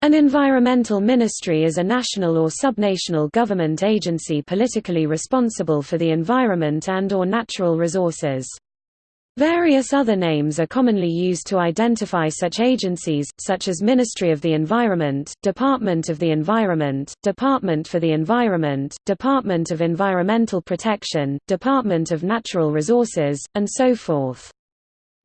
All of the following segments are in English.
An environmental ministry is a national or subnational government agency politically responsible for the environment and or natural resources. Various other names are commonly used to identify such agencies, such as Ministry of the Environment, Department of the Environment, Department for the Environment, Department of Environmental Protection, Department of Natural Resources, and so forth.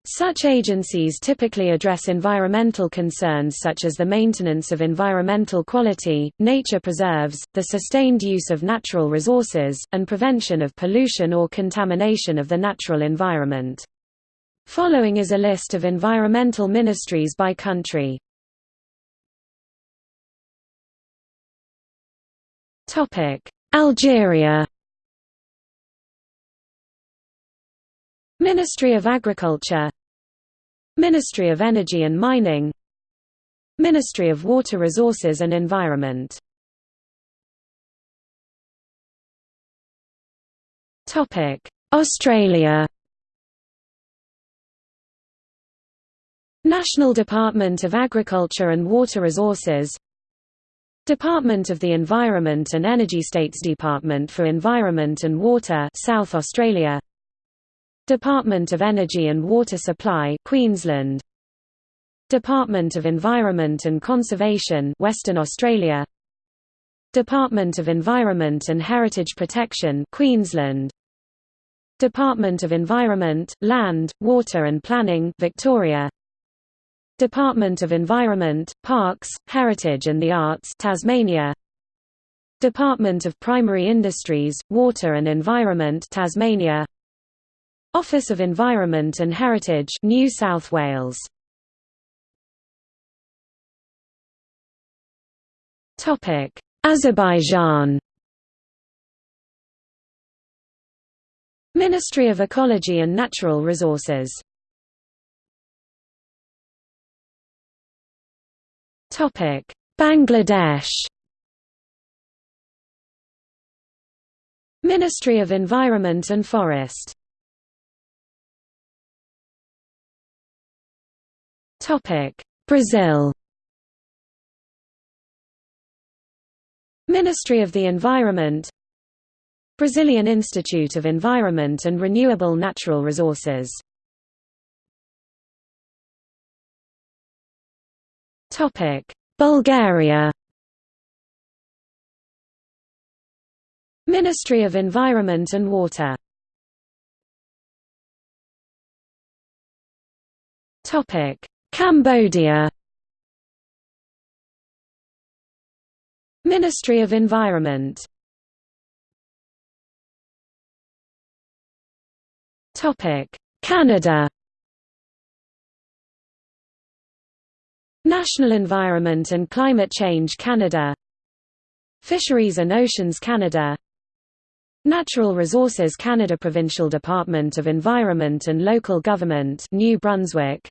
Such agencies typically address environmental concerns such as the maintenance of environmental quality, nature preserves, the sustained use of natural resources, and prevention of pollution or contamination of the natural environment. Following is a list of environmental ministries by country. Algeria Ministry of Agriculture Ministry of Energy and Mining. Ministry of Water Resources and Environment. Australia. National Department of Agriculture and Water Resources. Department of the Environment and Energy States Department for Environment and Water South Australia Department of Energy and Water Supply Queensland. Department of Environment and Conservation Western Australia. Department of Environment and Heritage Protection Queensland. Department of Environment, Land, Water and Planning Victoria. Department of Environment, Parks, Heritage and the Arts Tasmania. Department of Primary Industries, Water and Environment Tasmania Office of Environment and Heritage New South Wales Topic Azerbaijan Ministry of Ecology and Natural Resources Topic: Bangladesh. Ministry of Environment and Forest. Brazil. Ministry of the Environment Brazilian Institute of Environment and Renewable Natural Resources Topic: Bulgaria. Ministry of Environment and Water. Topic: Cambodia. Ministry of Environment. Topic: Canada. National Environment and Climate Change Canada Fisheries and Oceans Canada Natural Resources Canada Provincial Department of Environment and Local Government New Brunswick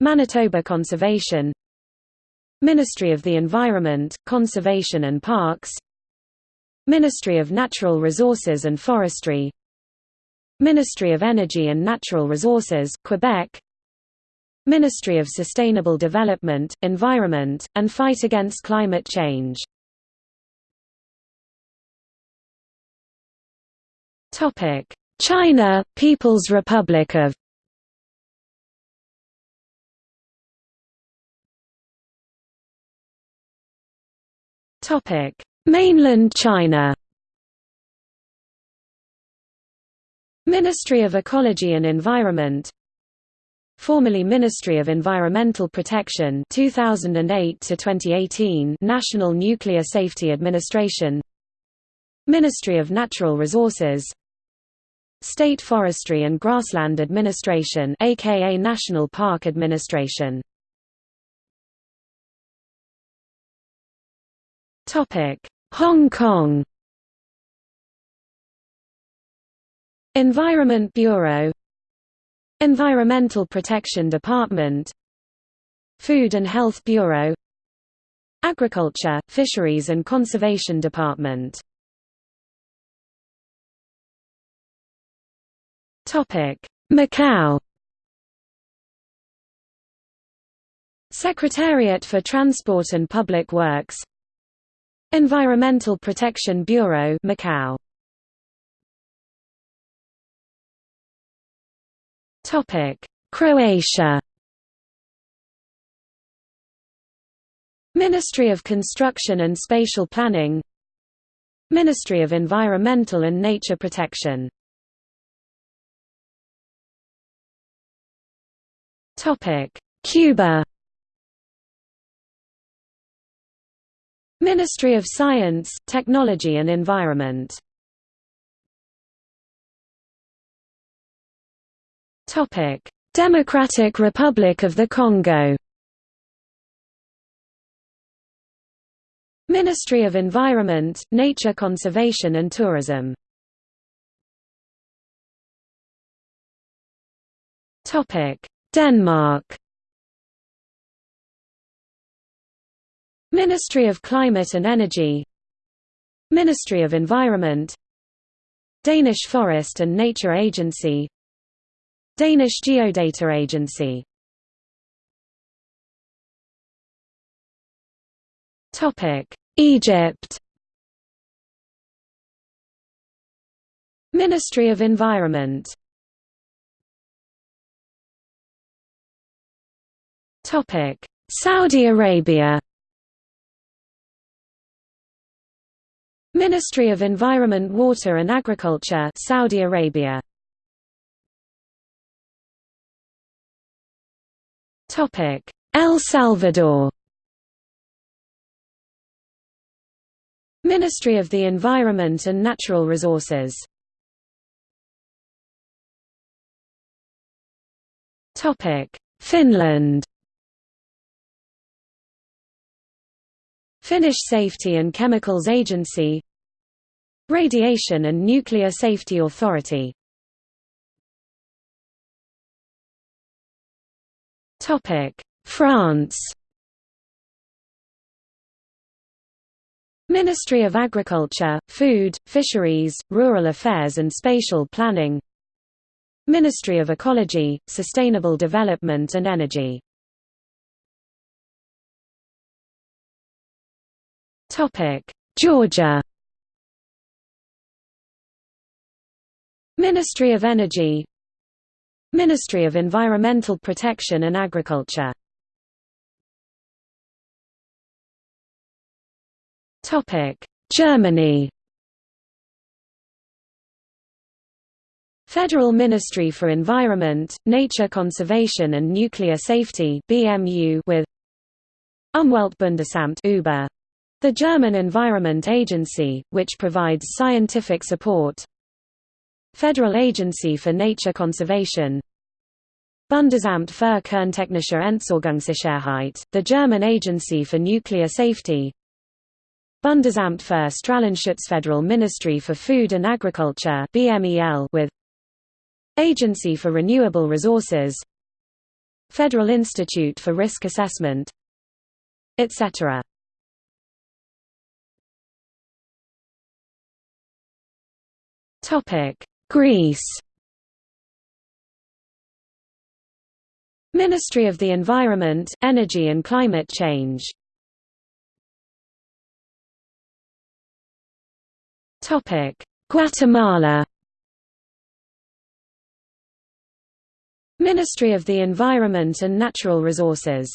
Manitoba Conservation Ministry of the Environment, Conservation and Parks Ministry of Natural Resources and Forestry Ministry of Energy and Natural Resources, Quebec Ministry of Sustainable Development, Environment, and Fight Against Climate Change. China, People's Republic of Mainland China. Ministry of Ecology and Environment. Formerly Ministry of Environmental Protection 2008 to 2018 National Nuclear Safety Administration. Ministry of Natural Resources. State Forestry and Grassland Administration aka National Park Administration Topic. Hong Kong. Environment Bureau. Environmental Protection Department. Food and Health Bureau. Agriculture, Fisheries and Conservation Department. Macau. Secretariat for Transport and Public Works Environmental Protection Bureau Macau. Topic Croatia. Ministry of Construction and Spatial Planning. Ministry of Environmental and Nature Protection. Cuba Ministry of Science, Technology and Environment. Democratic Republic of the Congo. Ministry of Environment, Nature Conservation and Tourism. Denmark Ministry of Climate and Energy. Ministry of Environment. Danish Forest and Nature Agency. Danish Geodata Agency. Egypt. Ministry of Environment. Saudi Arabia Ministry of Environment Water and Agriculture Saudi Arabia. Topic. El Salvador. Ministry of the Environment and Natural Resources. Topic. Finland Finnish Safety and Chemicals Agency Radiation and Nuclear Safety Authority. France. Ministry of Agriculture, Food, Fisheries, Rural Affairs and Spatial Planning. Ministry of Ecology, Sustainable Development and Energy Georgia. Ministry of Energy. Ministry of Environmental Protection and Agriculture. Germany. Federal Ministry for Environment, Nature Conservation and Nuclear Safety BMU with Umweltbundesamt UBA, the German Environment Agency, which provides scientific support. Federal Agency for Nature Conservation. Bundesamt für Kerntechnische Entsorgungssicherheit, the German Agency for Nuclear Safety. Bundesamt für Strahlenschutz Federal Ministry for Food and Agriculture BMEL with Agency for Renewable Resources. Federal Institute for Risk Assessment etc. Topic Greece. Ministry of the Environment, Energy and Climate Change. Topic: Guatemala. Ministry of the Environment and Natural Resources.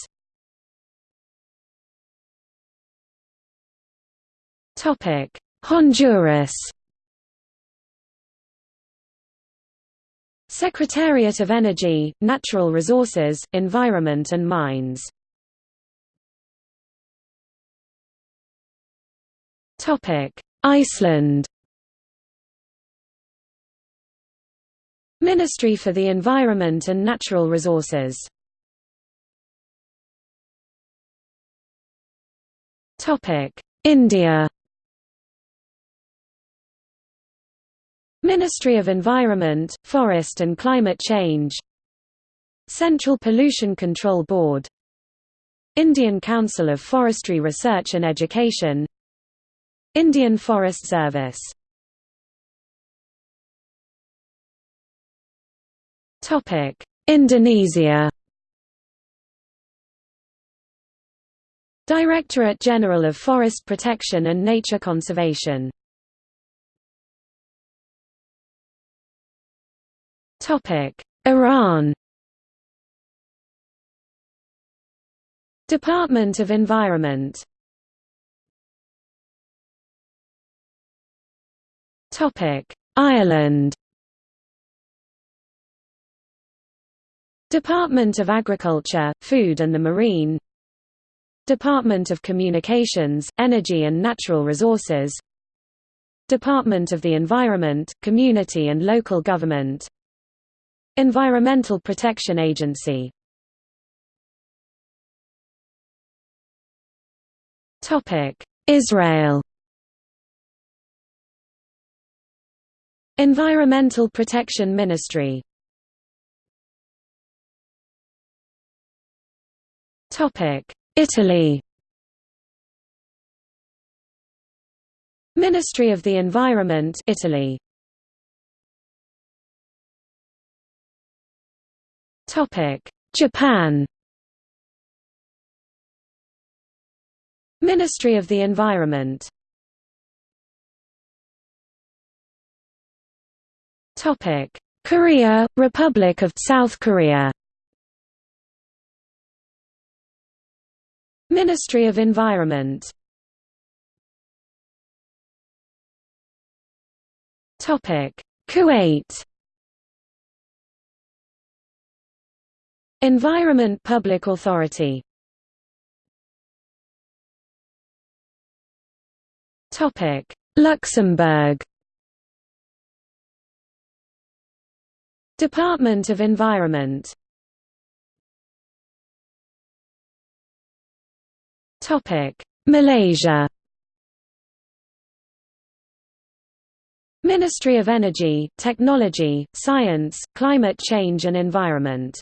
Topic: Honduras Secretariat of Energy, Natural Resources, Environment and Mines. Iceland. Ministry for the Environment and Natural Resources. India Ministry of Environment, Forest and Climate Change. Central Pollution Control Board. Indian Council of Forestry Research and Education. Indian Forest Service. Indonesia. Directorate General of Forest Protection and Nature Conservation Iran. Department of Environment. Ireland. Department of Agriculture, Food and the Marine. Department of Communications, Energy and Natural Resources. Department of the Environment, Community and Local Government Environmental Protection Agency. Israel. Environmental Protection Ministry. Italy. Ministry of the Environment Italy Japan. Ministry of the Environment. Topic. Korea Republic of South Korea. Ministry of Environment. Topic. Kuwait Environment Public Authority. Topic. Luxembourg. Department of Environment. Topic. Malaysia. Ministry of Energy, Technology, Science, Climate Change and Environment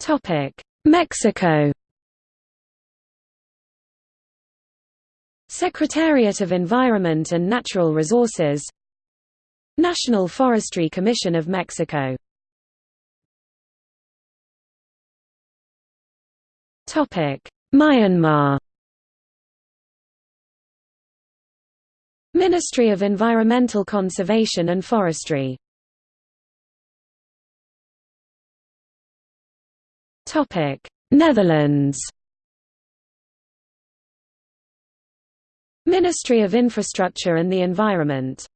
Topic. Mexico. Secretariat of Environment and Natural Resources. National Forestry Commission of Mexico. Myanmar. Ministry of Environmental Conservation and Forestry Netherlands. Ministry of Infrastructure and the Environment.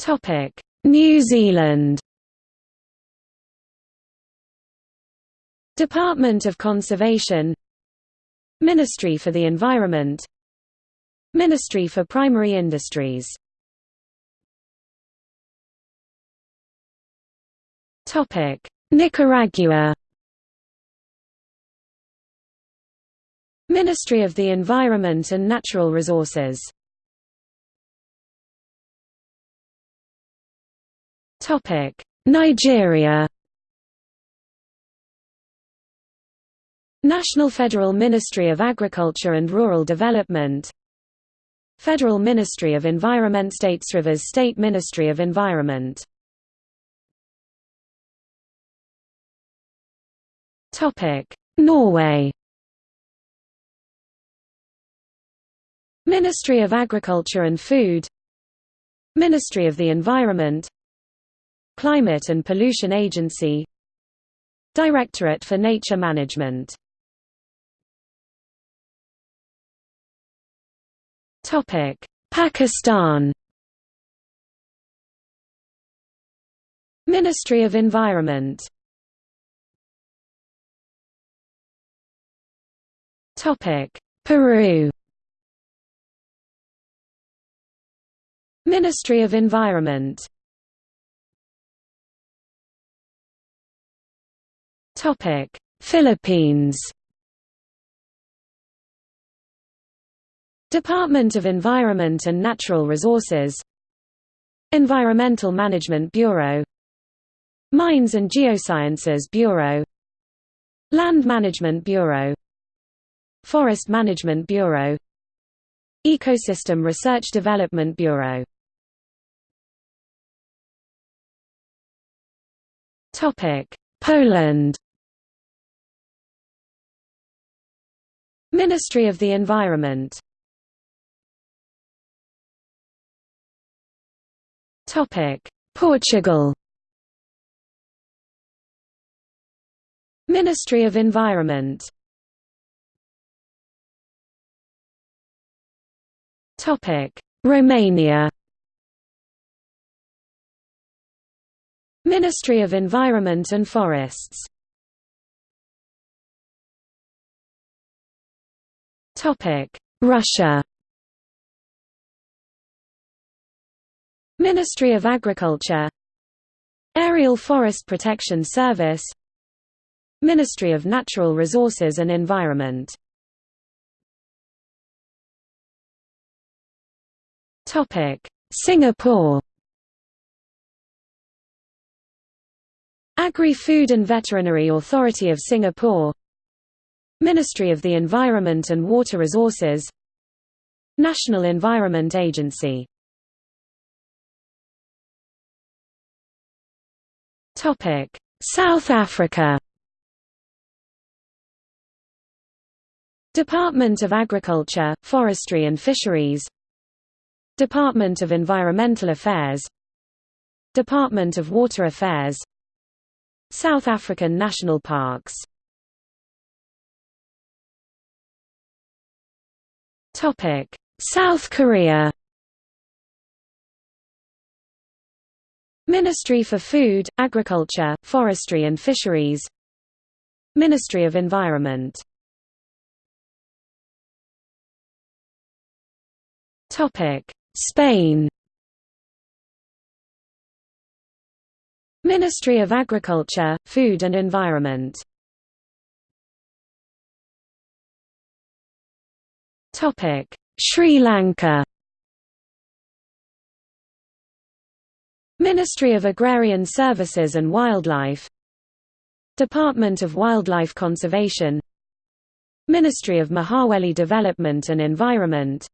Topic: New Zealand. Department of Conservation. Ministry for the Environment. Ministry for Primary Industries Nicaragua. Ministry of the Environment and Natural Resources. Topic: Nigeria. National Federal Ministry of Agriculture and Rural Development. Federal Ministry of Environment States Rivers State Ministry of Environment Norway. Ministry of Agriculture and Food. Ministry of the Environment. Climate and Pollution Agency. Directorate for Nature Management. Pakistan. Ministry of Environment Peru. Ministry of Environment. Topic: Philippines. Department of Environment and Natural Resources. Environmental Management Bureau. Mines and Geosciences Bureau. Land Management Bureau Forest Management Bureau. Ecosystem Research Development Bureau. Poland. Ministry of the Environment. Portugal. Ministry of Environment Romania. Ministry of Environment and Forests. Russia. Ministry of Agriculture. Aerial Forest Protection Service. Ministry of Natural Resources and Environment Singapore. Agri-Food and Veterinary Authority of Singapore. Ministry of the Environment and Water Resources. National Environment Agency. South Africa. Department of Agriculture, Forestry and Fisheries Department of Environmental Affairs. Department of Water Affairs. South African National Parks. South Korea. Ministry for Food, Agriculture, Forestry and Fisheries. Ministry of Environment Spain. Ministry of Agriculture, Food and Environment. Sri Lanka. Ministry of Agrarian Services and Wildlife. Department of Wildlife Conservation. Ministry of Mahaweli Development and Environment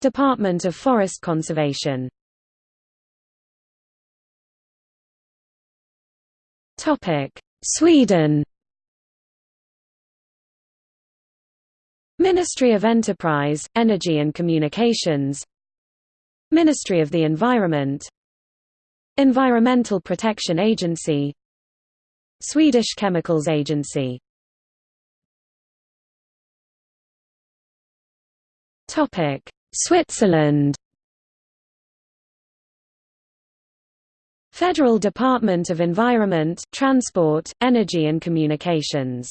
Department of Forest Conservation. Topic Sweden. Ministry of Enterprise, Energy and Communications. Ministry of the Environment. Environmental Protection Agency. Swedish Chemicals Agency Switzerland. Federal Department of Environment, Transport, Energy and Communications.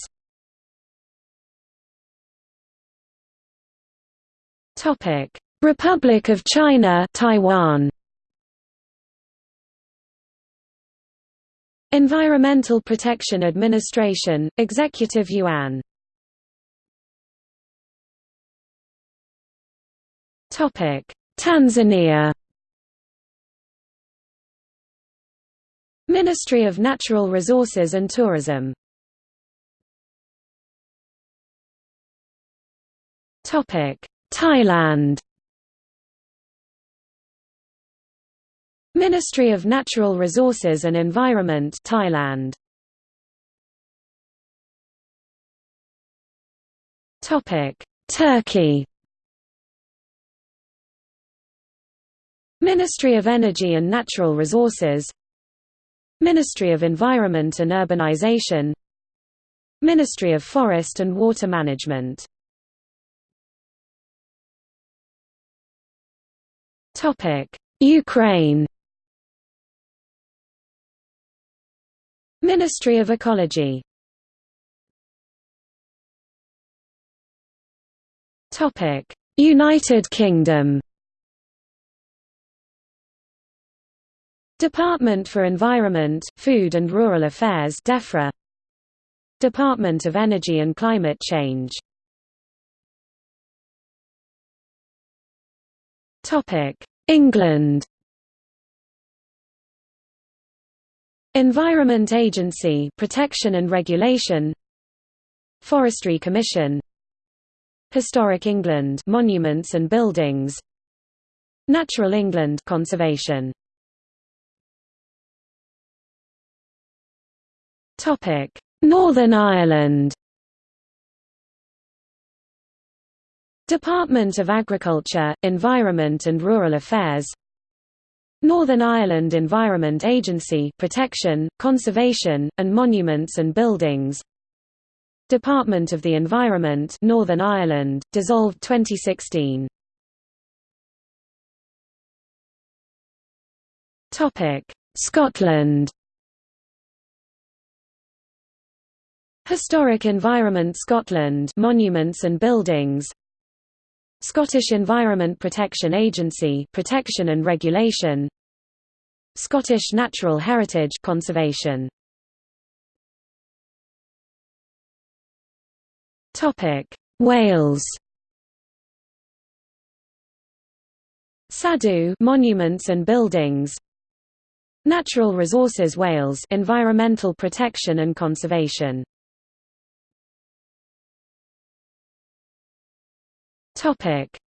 Republic of China Taiwan. Environmental Protection Administration, Executive Yuan Tanzania. Ministry of Natural Resources and Tourism. Thailand. Ministry of Natural Resources and Environment Thailand. Turkey Ministry of Energy and Natural Resources. Ministry of Environment and Urbanization. Ministry of Forest and Water Management. Ukraine. Ministry of Ecology. United Kingdom Department for Environment, Food and Rural Affairs DEFRA. Department of Energy and Climate Change. England. Environment Agency Protection and Regulation. Forestry Commission. Historic England Monuments and Buildings. Natural England Conservation Northern Ireland. Department of Agriculture, Environment and Rural Affairs. Northern Ireland Environment Agency Protection, Conservation, and Monuments and Buildings. Department of the Environment Northern Ireland, dissolved 2016 Scotland Historic Environment Scotland Monuments and Buildings. Scottish Environment Protection Agency Protection and Regulation. Scottish Natural Heritage Conservation. Topic. Wales. Cadw Monuments and Buildings. Natural Resources Wales Environmental Protection and Conservation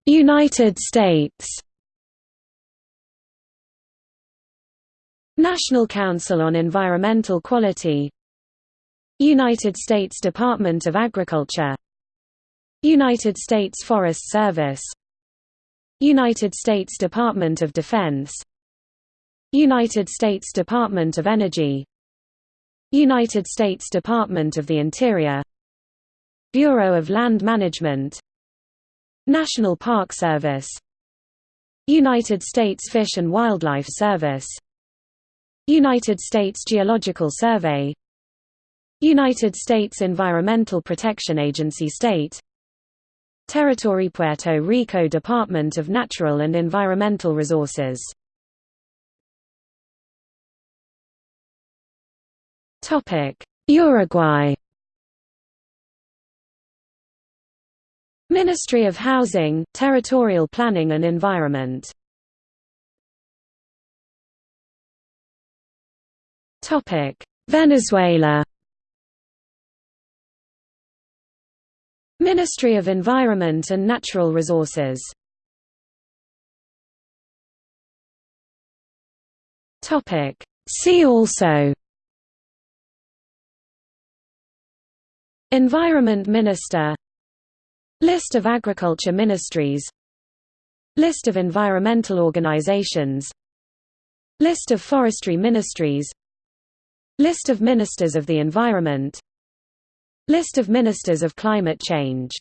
United States. National Council on Environmental Quality United States Department of Agriculture United States Forest Service United States Department of Defense United States Department of Energy United States Department of the Interior Bureau of Land Management National Park Service. United States Fish and Wildlife Service. United States Geological Survey. United States Environmental Protection Agency State. Territory Puerto Rico Department of Natural and Environmental Resources. Uruguay Ministry of Housing, Territorial Planning and Environment. Venezuela. Ministry of Environment and Natural Resources. Topic. See also. Environment Minister List of agriculture ministries. List of environmental organizations. List of forestry ministries. List of ministers of the environment. List of ministers of climate change